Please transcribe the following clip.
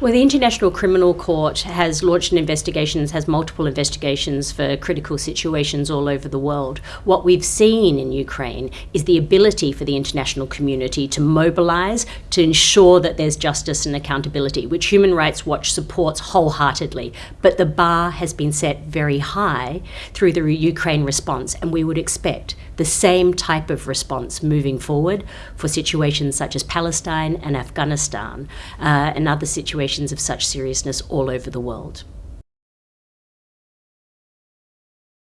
Well, the International Criminal Court has launched an investigation, has multiple investigations for critical situations all over the world. What we've seen in Ukraine is the ability for the international community to mobilize to ensure that there's justice and accountability, which Human Rights Watch supports wholeheartedly. But the bar has been set very high through the Ukraine response, and we would expect the same type of response moving forward for situations such as Palestine and Afghanistan uh, and other of such seriousness all over the world.